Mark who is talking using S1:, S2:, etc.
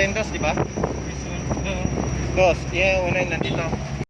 S1: Tendos, di ba? Dos. Yung una yung nandito.